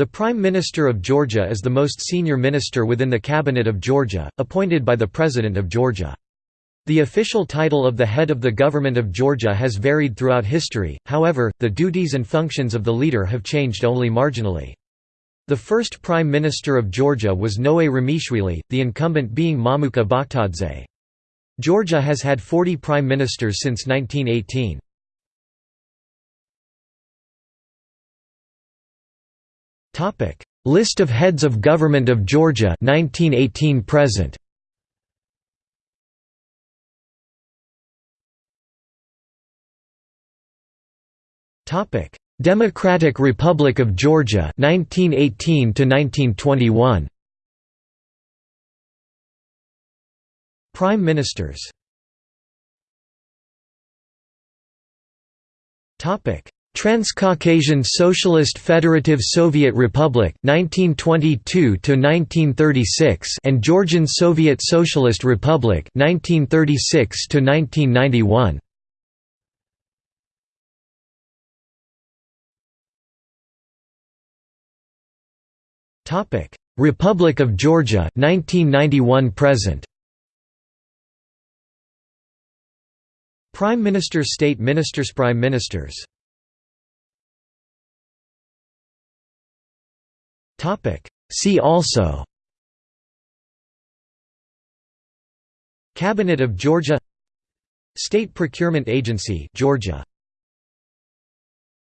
The Prime Minister of Georgia is the most senior minister within the Cabinet of Georgia, appointed by the President of Georgia. The official title of the head of the government of Georgia has varied throughout history, however, the duties and functions of the leader have changed only marginally. The first Prime Minister of Georgia was Noé Ramishvili, the incumbent being Mamuka Bakhtadze. Georgia has had 40 prime ministers since 1918. Topic: List of heads of government of Georgia 1918 present. Topic: Democratic Republic of Georgia 1918 to 1921. Prime Ministers. Topic: Transcaucasian Socialist Federative Soviet Republic 1922 to 1936 and Georgian Soviet Socialist Republic 1936 to 1991 Topic. Republic of Georgia 1991 present. Prime Minister State Ministers Prime Ministers Topic. See also Cabinet of Georgia State Procurement Agency Georgia